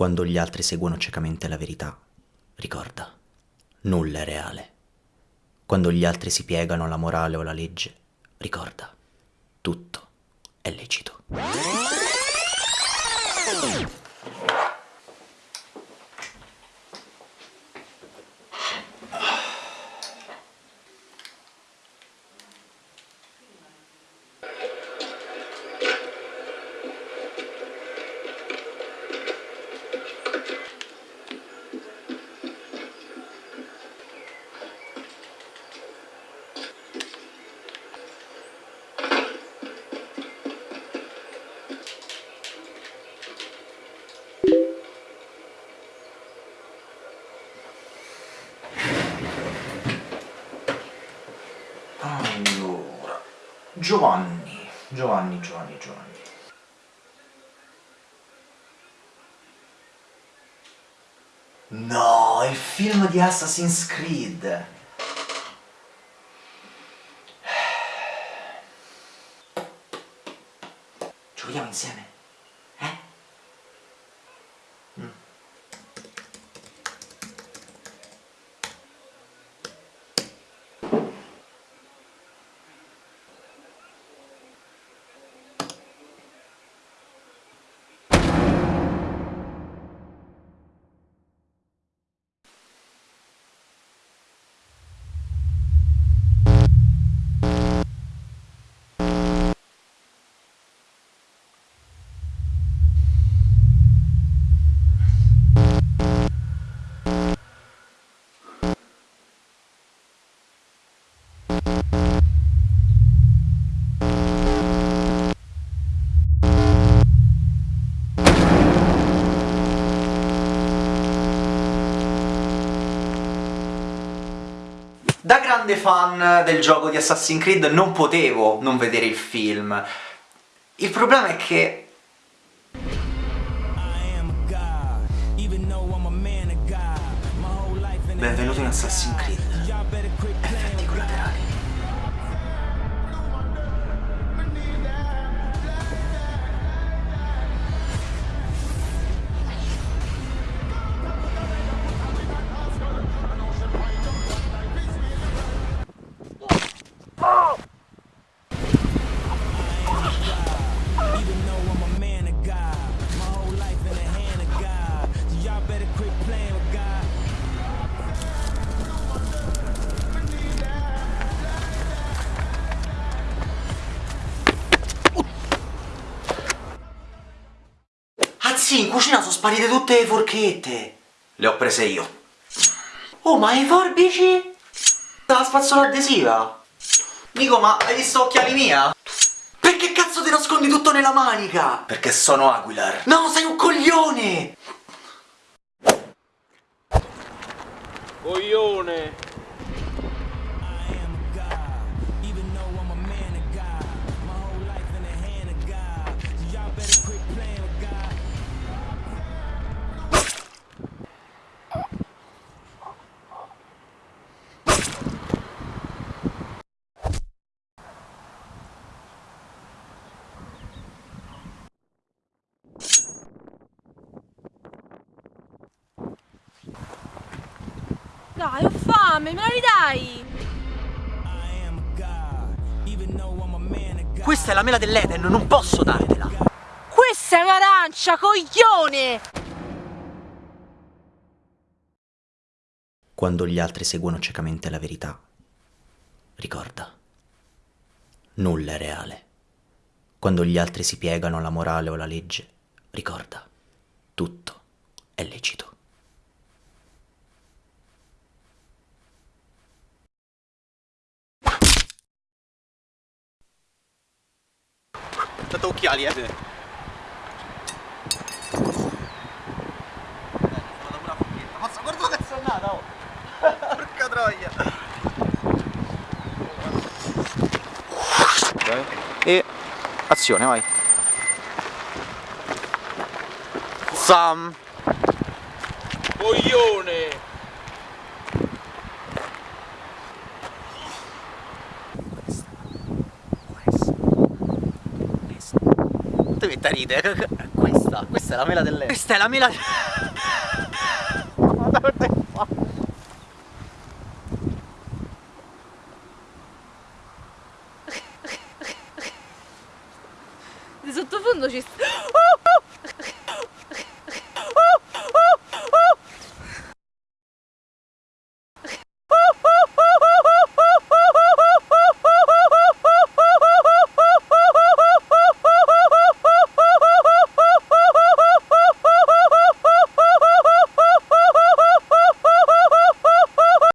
Quando gli altri seguono ciecamente la verità, ricorda, nulla è reale. Quando gli altri si piegano alla morale o alla legge, ricorda, tutto è lecito. Giovanni, Giovanni, Giovanni, Giovanni. No, il film di Assassin's Creed. Giochiamo insieme? Da grande fan del gioco di Assassin's Creed non potevo non vedere il film. Il problema è che... Benvenuto in Assassin's Creed. Effetti collaterali. Sì, in cucina sono sparite tutte le forchette! Le ho prese io. Oh, ma i forbici? La spazzola adesiva? Nico, ma hai visto occhiali mia? Perché cazzo ti nascondi tutto nella manica? Perché sono Aguilar. No, sei un coglione! Coglione! Dai, ho fame, me la ridai? Questa è la mela dell'Eden, non posso dartela! Questa è un'arancia, coglione! Quando gli altri seguono ciecamente la verità, ricorda, nulla è reale. Quando gli altri si piegano alla morale o alla legge, ricorda, tutto è lecito. Tanto occhiali, eh! Mazza, guarda che è andata, oh! Porca troia! E... azione, vai! Sam! Coglione! Devi mettere ride? Questa, questa è la mela delle... Questa è la mela... Di